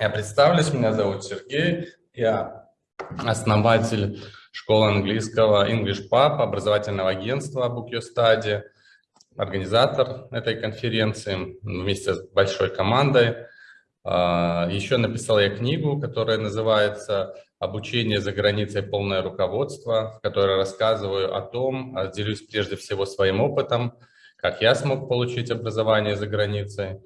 Я представлюсь, меня зовут Сергей, я основатель школы английского English Pub, образовательного агентства Book Your Study, организатор этой конференции вместе с большой командой. А, Еще написал я книгу, которая называется «Обучение за границей. Полное руководство», в которой рассказываю о том, а, делюсь прежде всего своим опытом, как я смог получить образование за границей,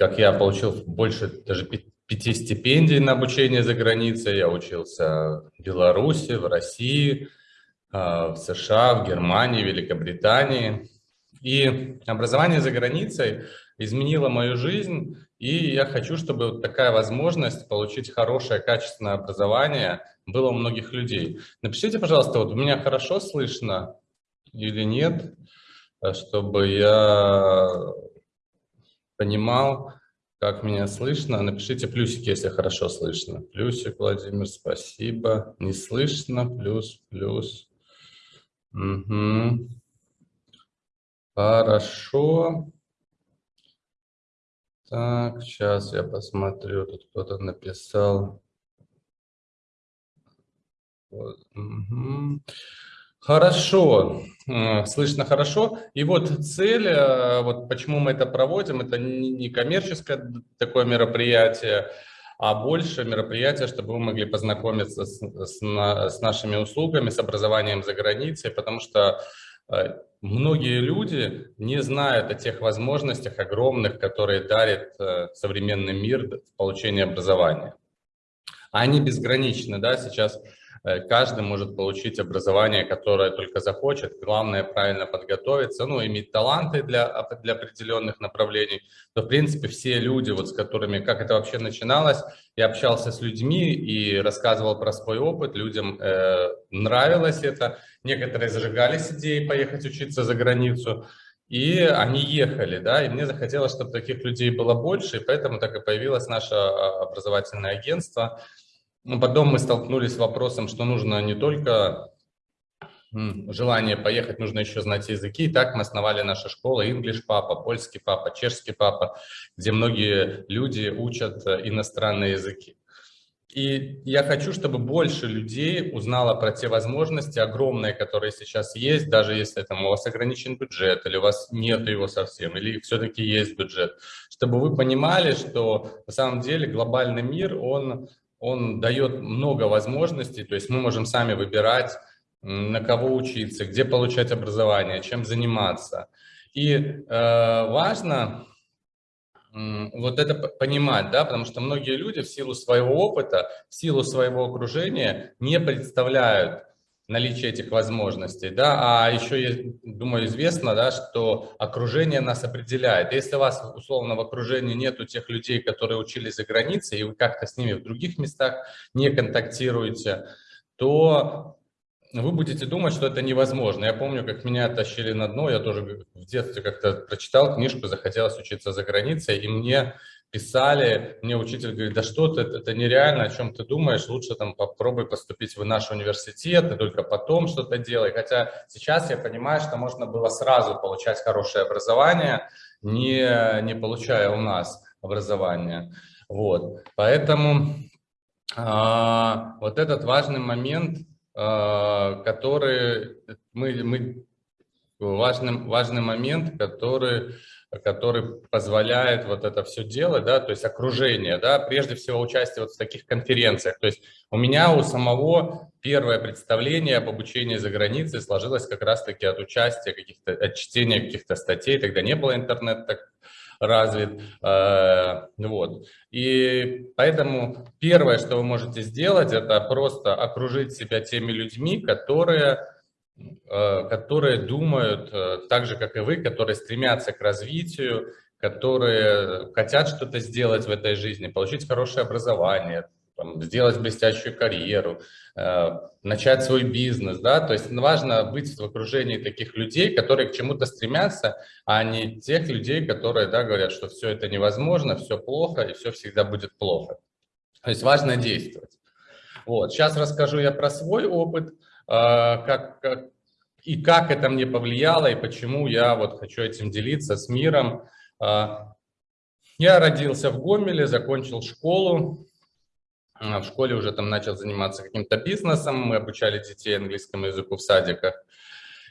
как я получил больше даже пяти стипендий на обучение за границей. Я учился в Беларуси, в России, а, в США, в Германии, Великобритании. И образование за границей изменило мою жизнь, и я хочу, чтобы такая возможность получить хорошее, качественное образование было у многих людей. Напишите, пожалуйста, вот у меня хорошо слышно или нет, чтобы я понимал, как меня слышно. Напишите плюсики, если хорошо слышно. Плюсик, Владимир, спасибо. Не слышно, плюс, плюс. Угу. Хорошо. Так, сейчас я посмотрю, тут кто-то написал. Вот. Угу. Хорошо, слышно хорошо. И вот цель, э, вот почему мы это проводим, это не коммерческое такое мероприятие, а больше мероприятие, чтобы вы могли познакомиться с, с, с нашими услугами, с образованием за границей, потому что э, многие люди не знают о тех возможностях огромных, которые дарит э, современный мир в получении образования. Они безграничны, да, сейчас Э, каждый может получить образование, которое только захочет. Главное правильно подготовиться, ну, иметь таланты для, для определенных направлений. То, в принципе, все люди, вот с которыми, как это вообще начиналось, я общался с людьми и рассказывал про свой опыт, людям э, нравилось это. Некоторые зажигались идеей поехать учиться за границу, и они ехали, да, и мне захотелось, чтобы таких людей было больше, и поэтому так и появилось наше а, образовательное агентство – но потом мы столкнулись с вопросом, что нужно не только желание поехать, нужно еще знать языки. И так мы основали нашу школу English Папа, польский папа, чешский папа, где многие люди учат э, иностранные языки. И я хочу, чтобы больше людей узнало про те возможности огромные, которые сейчас есть, даже если там у вас ограничен бюджет, или у вас нет его совсем, или все-таки есть бюджет, чтобы вы понимали, что на самом деле глобальный мир, он он дает много возможностей, то есть мы можем сами выбирать, на кого учиться, где получать образование, чем заниматься. И э, важно э, вот это понимать, да, потому что многие люди в силу своего опыта, в силу своего окружения не представляют, наличие этих возможностей, да, а еще, я думаю, известно, да, что окружение нас определяет. Если у вас, условно, в окружении нету тех людей, которые учились за границей, и вы как-то с ними в других местах не контактируете, то вы будете думать, что это невозможно. Я помню, как меня тащили на дно, я тоже в детстве как-то прочитал книжку, захотелось учиться за границей, и мне писали, мне учитель говорит, да что ты, это нереально, о чем ты думаешь, лучше там попробуй поступить в наш университет, и только потом что-то делай. Хотя сейчас я понимаю, что можно было сразу получать хорошее образование, не, не получая у нас образование. Вот, поэтому а, вот этот важный момент, а, который мы, мы важный, важный момент, который который позволяет вот это все делать, да, то есть окружение, да, прежде всего участие вот в таких конференциях. То есть у меня у самого первое представление об обучении за границей сложилось как раз-таки от участия каких-то, от чтения каких-то статей, тогда не было интернета так развит, э, вот. И поэтому первое, что вы можете сделать, это просто окружить себя теми людьми, которые которые думают э, так же, как и вы, которые стремятся к развитию, которые хотят что-то сделать в этой жизни, получить хорошее образование, там, сделать блестящую карьеру, э, начать свой бизнес, да, то есть важно быть в окружении таких людей, которые к чему-то стремятся, а не тех людей, которые, да, говорят, что все это невозможно, все плохо и все всегда будет плохо. То есть важно действовать. Вот, сейчас расскажу я про свой опыт, как, как и как это мне повлияло, и почему я вот хочу этим делиться с миром. А, Я родился в Гомеле, закончил школу. В школе уже там начал заниматься каким-то бизнесом. Мы обучали детей английскому языку в садиках.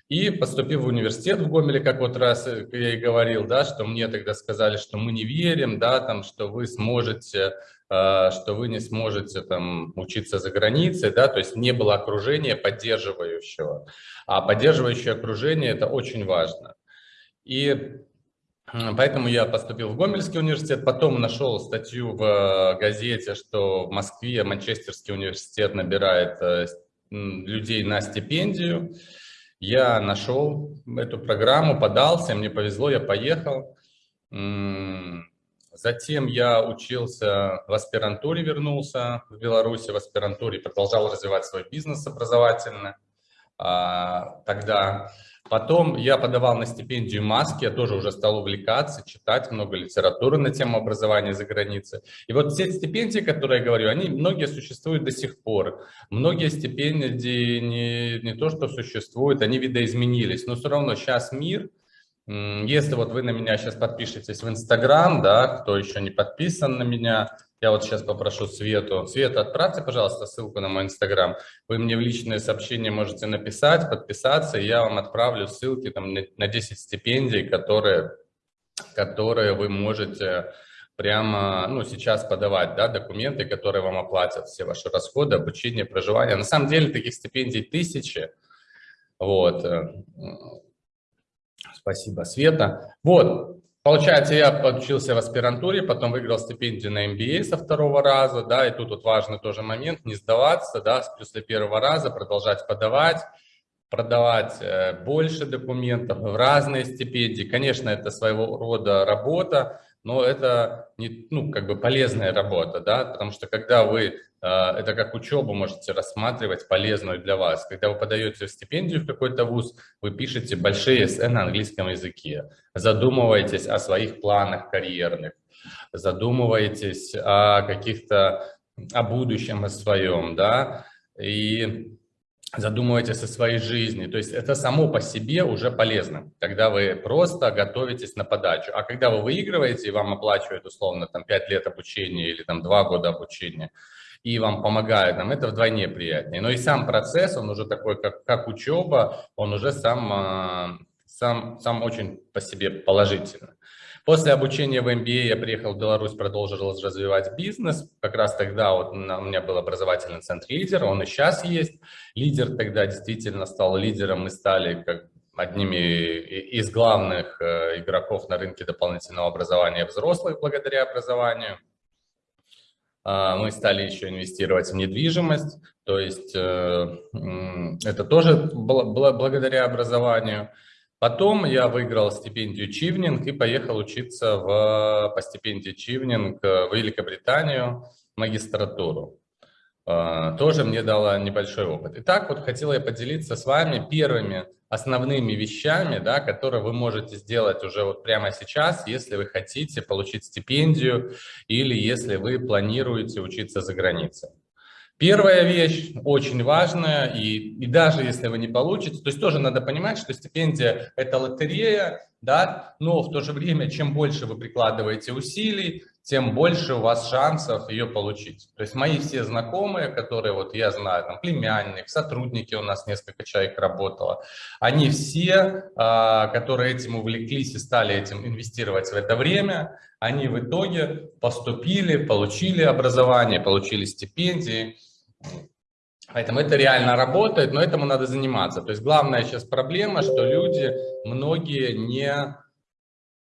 И поступил в университет в Гомеле, как вот раз я и говорил, да, что мне тогда сказали, что мы не верим, да, там, что вы сможете, э, что вы не сможете там учиться за границей, да, то есть не было окружения поддерживающего. А поддерживающее окружение – это очень важно. И Поэтому я поступил в Гомельский университет, потом нашел статью в газете, что в Москве Манчестерский университет набирает э, людей на стипендию. Я нашел эту программу, подался, мне повезло, я поехал. Затем я учился в аспирантуре, вернулся в Беларуси в аспирантуре, продолжал развивать свой бизнес образовательно. А, тогда Потом я подавал на стипендию маски, я тоже уже стал увлекаться, читать много литературы на тему образования за границей. И вот все стипендии, которые я говорю, они многие существуют до сих пор. Многие стипендии не, не то, что существуют, они видоизменились, но все равно сейчас мир, если вот вы на меня сейчас подпишетесь в Инстаграм, да, кто еще не подписан на меня, я вот сейчас попрошу Свету. Света, отправьте, пожалуйста, ссылку на мой Инстаграм. Вы мне в личные сообщения можете написать, подписаться, и я вам отправлю ссылки там, на 10 стипендий, которые, которые вы можете прямо ну, сейчас подавать, да, документы, которые вам оплатят все ваши расходы, обучение, проживание. На самом деле таких стипендий тысячи. Вот. Спасибо, Света. Вот, Получается, я подучился в аспирантуре, потом выиграл стипендию на MBA со второго раза, да, и тут вот важный тоже момент, не сдаваться, да, после первого раза продолжать подавать, продавать э, больше документов в разные стипендии. Конечно, это своего рода работа, но это не, ну, как бы полезная работа, да, потому что когда вы а, это как учебу можете рассматривать, полезную для вас. Когда вы подаете стипендию в какой-то вуз, вы пишете большие эссе на английском языке, задумываетесь о своих планах карьерных, задумываетесь о каких-то, о будущем о своем, да, и задумываетесь о своей жизни. То есть это само по себе уже полезно, когда вы просто готовитесь на подачу. А когда вы выигрываете и вам оплачивают условно там 5 лет обучения или там 2 года обучения, и вам помогают, нам это вдвойне приятнее. Но и сам процесс, он уже такой, как, как учеба, он уже сам, а, сам, сам очень по себе положительный. После обучения в MBA я приехал в Беларусь, продолжил развивать бизнес. Как раз тогда вот у меня был образовательный центр «Лидер», он и сейчас есть. «Лидер» тогда действительно стал лидером, мы стали как одними из главных э, игроков на рынке дополнительного образования взрослых благодаря образованию. А, мы стали еще инвестировать в недвижимость, то есть э, это тоже благодаря образованию. Потом я выиграл стипендию Чивнинг и поехал учиться в, по стипендии Чивнинг в Великобританию магистратуру. А, тоже мне дало небольшой опыт. Итак, вот хотел я поделиться с вами первыми основными вещами, да, которые вы можете сделать уже вот прямо сейчас, если вы хотите получить стипендию или если вы планируете учиться за границей. Первая вещь, очень важная, и, и даже если вы не получите, то есть тоже надо понимать, что стипендия – это лотерея, да, но в то же время, чем больше вы прикладываете усилий, тем больше у вас шансов ее получить. То есть мои все знакомые, которые вот я знаю, там племянник, сотрудники у нас несколько человек работало, они все, а, которые этим увлеклись и стали этим инвестировать в это время, они в итоге поступили, получили образование, получили стипендии, Поэтому это реально работает, но этому надо заниматься. То есть главная сейчас проблема, что люди, многие не,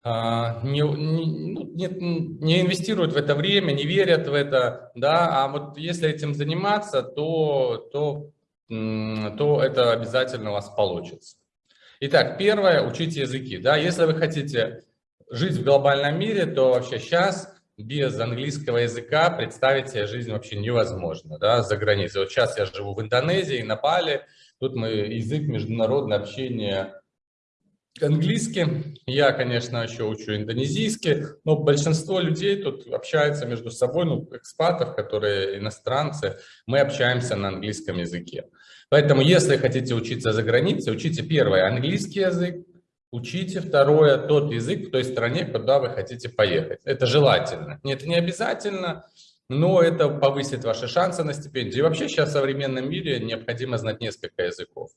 а, не, ну, не, не инвестируют в это время, не верят в это, да, а вот если этим заниматься, то, то, то это обязательно у вас получится. Итак, первое, учите языки, да, если вы хотите жить в глобальном мире, то вообще сейчас без английского языка представить себе жизнь вообще невозможно, да, за границей. Вот сейчас я живу в Индонезии, на Бали, тут мы язык международное общение английский. Я, конечно, еще учу индонезийский, но большинство людей тут общаются между собой, ну, экспатов, которые иностранцы, мы общаемся на английском языке. Поэтому, если хотите учиться за границей, учите первое английский язык, Учите второе, тот язык в той стране, куда вы хотите поехать. Это желательно. Это не обязательно, но это повысит ваши шансы на стипендию. И вообще сейчас в современном мире необходимо знать несколько языков.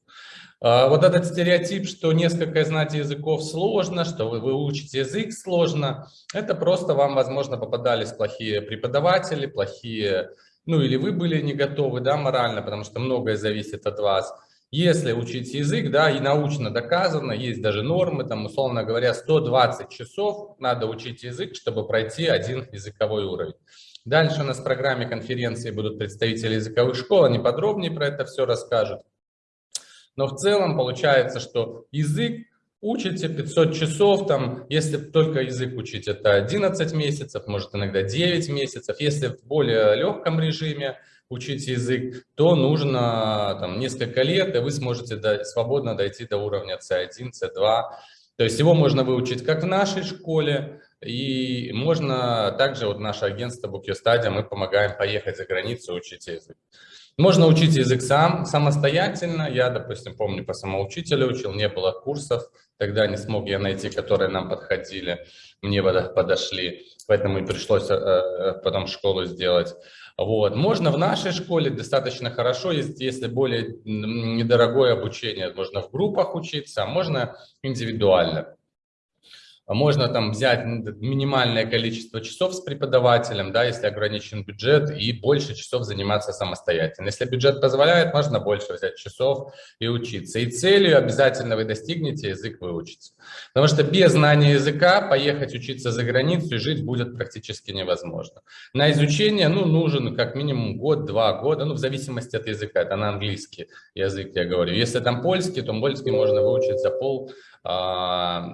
А, вот этот стереотип, что несколько знать языков сложно, что вы, вы учите язык сложно, это просто вам, возможно, попадались плохие преподаватели, плохие, ну или вы были не готовы, да, морально, потому что многое зависит от вас. Если учить язык, да, и научно доказано, есть даже нормы, там, условно говоря, 120 часов надо учить язык, чтобы пройти один языковой уровень. Дальше у нас в программе конференции будут представители языковых школ, они подробнее про это все расскажут. Но в целом получается, что язык учите 500 часов, там, если только язык учить, это 11 месяцев, может иногда 9 месяцев. Если в более легком режиме учить язык, то нужно там, несколько лет, и вы сможете до, свободно дойти до уровня C1, C2. То есть его можно выучить как в нашей школе, и можно также, вот наше агентство Bookyo мы помогаем поехать за границу учить язык. Можно учить язык сам, самостоятельно. Я, допустим, помню, по самоучителю учил, не было курсов, тогда не смог я найти, которые нам подходили, мне подошли, поэтому и пришлось э, э, потом школу сделать. Вот. Можно в нашей школе достаточно хорошо, если более недорогое обучение, можно в группах учиться, а можно индивидуально. Можно там взять минимальное количество часов с преподавателем, да, если ограничен бюджет, и больше часов заниматься самостоятельно. Если бюджет позволяет, можно больше взять часов и учиться. И целью обязательно вы достигнете язык выучить. Потому что без знания языка поехать учиться за границу и жить будет практически невозможно. На изучение ну, нужен как минимум год-два года, ну, в зависимости от языка. Это на английский язык я говорю. Если там польский, то польский можно выучить за пол а,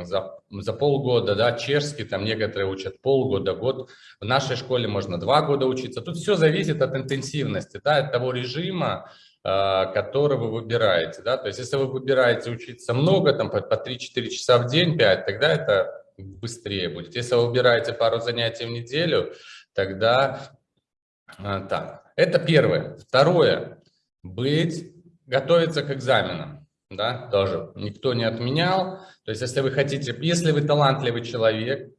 за, за полгода, да, чешский там некоторые учат полгода, год. В нашей школе можно два года учиться. Тут все зависит от интенсивности, да, от того режима, а, который вы выбираете, да, то есть если вы выбираете учиться много, там по, по 3-4 часа в день, 5, тогда это быстрее будет. Если вы выбираете пару занятий в неделю, тогда а, так. Это первое. Второе. Быть, готовиться к экзаменам да, тоже никто не отменял. То есть, если вы хотите, если вы талантливый человек,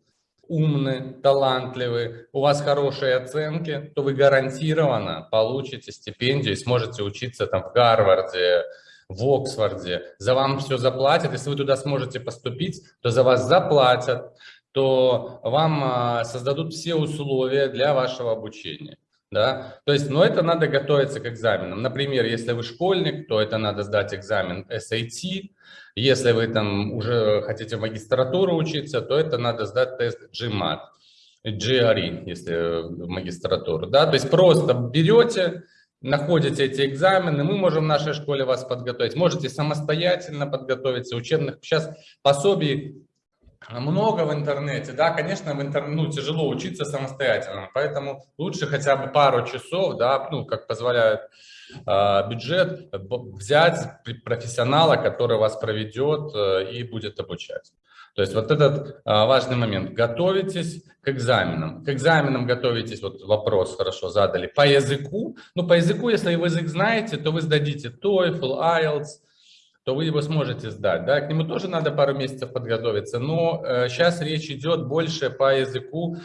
умный, талантливый, у вас хорошие оценки, то вы гарантированно получите стипендию и сможете учиться там в Гарварде, в Оксфорде. За вам все заплатят. Если вы туда сможете поступить, то за вас заплатят, то вам а, создадут все условия для вашего обучения да, то есть, но это надо готовиться к экзаменам. Например, если вы школьник, то это надо сдать экзамен SAT, если вы там уже хотите в магистратуру учиться, то это надо сдать тест GMAT, GRE, если в магистратуру, да, то есть просто берете, находите эти экзамены, мы можем в нашей школе вас подготовить, можете самостоятельно подготовиться, учебных, сейчас пособий много в интернете, да, конечно, в интернете ну, тяжело учиться самостоятельно, поэтому лучше хотя бы пару часов, да, ну, как позволяет э, бюджет, взять профессионала, который вас проведет э, и будет обучать. То есть вот этот э, важный момент. Готовитесь к экзаменам. К экзаменам готовитесь, вот вопрос хорошо задали, по языку. Ну, по языку, если вы язык знаете, то вы сдадите TOEFL, IELTS, то вы его сможете сдать. Да? К нему тоже надо пару месяцев подготовиться, но э, сейчас речь идет больше по языку,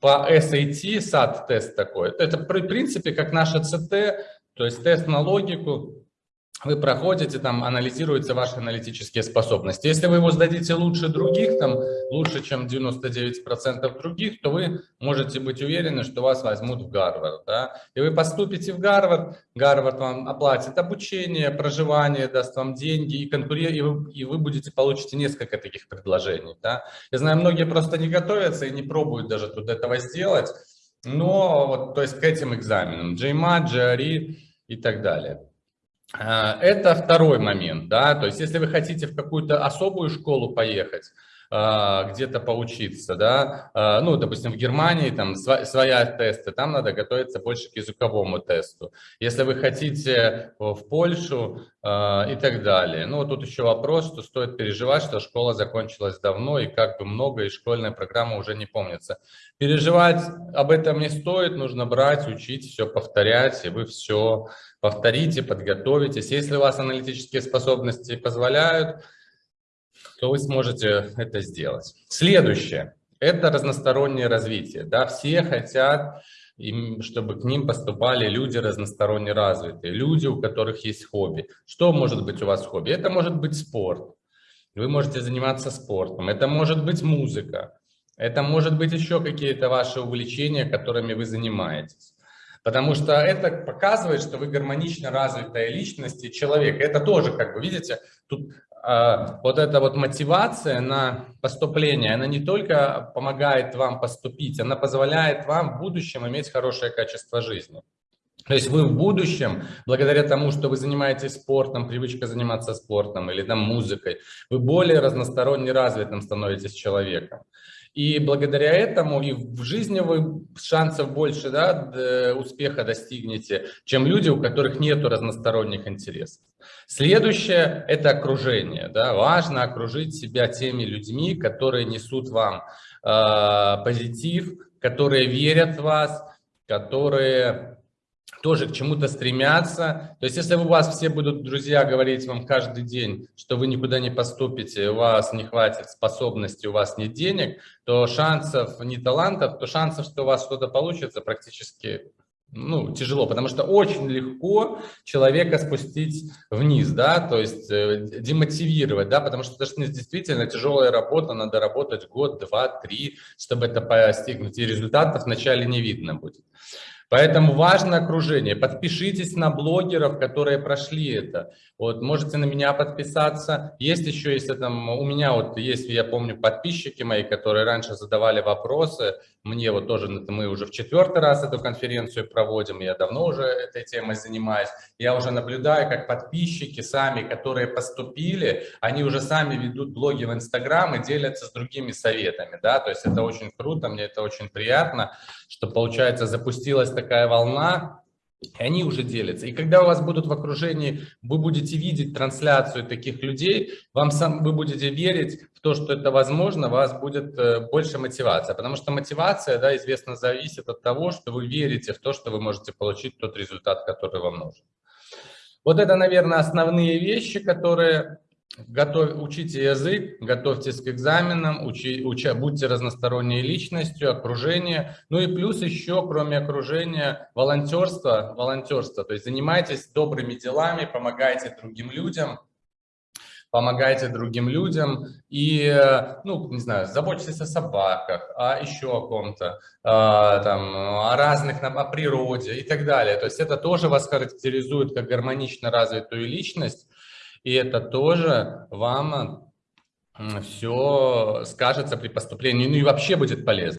по SAT, SAT-тест такой. Это, в принципе, как наша CT, то есть тест на логику, вы проходите, там анализируются ваши аналитические способности. Если вы его сдадите лучше других, там лучше, чем 99% других, то вы можете быть уверены, что вас возьмут в Гарвард. Да? И вы поступите в Гарвард, Гарвард вам оплатит обучение, проживание, даст вам деньги, и, конкуре... и, вы, и вы будете, получите несколько таких предложений. Да? Я знаю, многие просто не готовятся и не пробуют даже тут этого сделать, но вот, то есть к этим экзаменам, GMAT, GRE и так далее. А, это второй момент, да, то есть если вы хотите в какую-то особую школу поехать, где-то поучиться, да, а, ну, допустим, в Германии там своя тесты, там надо готовиться больше к языковому тесту. Если вы хотите в Польшу а, и так далее. Ну, тут еще вопрос, что стоит переживать, что школа закончилась давно и как бы много, и школьная программа уже не помнится. Переживать об этом не стоит, нужно брать, учить, все повторять, и вы все повторите, подготовитесь. Если у вас аналитические способности позволяют, то вы сможете это сделать. Следующее – это разностороннее развитие. Да, все хотят, чтобы к ним поступали люди разносторонне развитые, люди, у которых есть хобби. Что может быть у вас хобби? Это может быть спорт. Вы можете заниматься спортом. Это может быть музыка. Это может быть еще какие-то ваши увлечения, которыми вы занимаетесь. Потому что это показывает, что вы гармонично развитая личность и человек. Это тоже, как вы видите, тут вот эта вот мотивация на поступление, она не только помогает вам поступить, она позволяет вам в будущем иметь хорошее качество жизни. То есть вы в будущем, благодаря тому, что вы занимаетесь спортом, привычка заниматься спортом или там музыкой, вы более разносторонне развитым становитесь человеком. И благодаря этому и в жизни вы шансов больше да, успеха достигнете, чем люди, у которых нет разносторонних интересов. Следующее – это окружение. Да. Важно окружить себя теми людьми, которые несут вам э, позитив, которые верят в вас, которые тоже к чему-то стремятся. То есть, если у вас все будут друзья говорить вам каждый день, что вы никуда не поступите, у вас не хватит способностей, у вас нет денег, то шансов, не талантов, то шансов, что у вас что-то получится, практически ну, тяжело, потому что очень легко человека спустить вниз, да, то есть э, демотивировать, да, потому что это действительно тяжелая работа, надо работать год, два, три, чтобы это постигнуть, и результатов вначале не видно будет. Поэтому важно окружение. Подпишитесь на блогеров, которые прошли это. Вот, можете на меня подписаться. Есть еще, если там, у меня вот есть, я помню, подписчики мои, которые раньше задавали вопросы. Мне вот тоже, мы уже в четвертый раз эту конференцию проводим, я давно уже этой темой занимаюсь. Я уже наблюдаю, как подписчики сами, которые поступили, они уже сами ведут блоги в Инстаграм и делятся с другими советами, да, то есть это очень круто, мне это очень приятно, что, получается, запустилась такая волна, и они уже делятся. И когда у вас будут в окружении, вы будете видеть трансляцию таких людей, вам сам, вы будете верить в то, что это возможно, у вас будет э, больше мотивация. Потому что мотивация, да, известно, зависит от того, что вы верите в то, что вы можете получить тот результат, который вам нужен. Вот это, наверное, основные вещи, которые Готов, учите язык, готовьтесь к экзаменам, учи, уча, будьте разносторонней личностью, окружение. Ну и плюс еще, кроме окружения, волонтерство, волонтерство. То есть занимайтесь добрыми делами, помогайте другим людям, помогайте другим людям и, ну, не знаю, заботьтесь о собаках, о еще о ком-то, а, там, о разных, о природе и так далее. То есть это тоже вас характеризует как гармонично развитую личность, и это тоже вам все скажется при поступлении, ну и вообще будет полезно.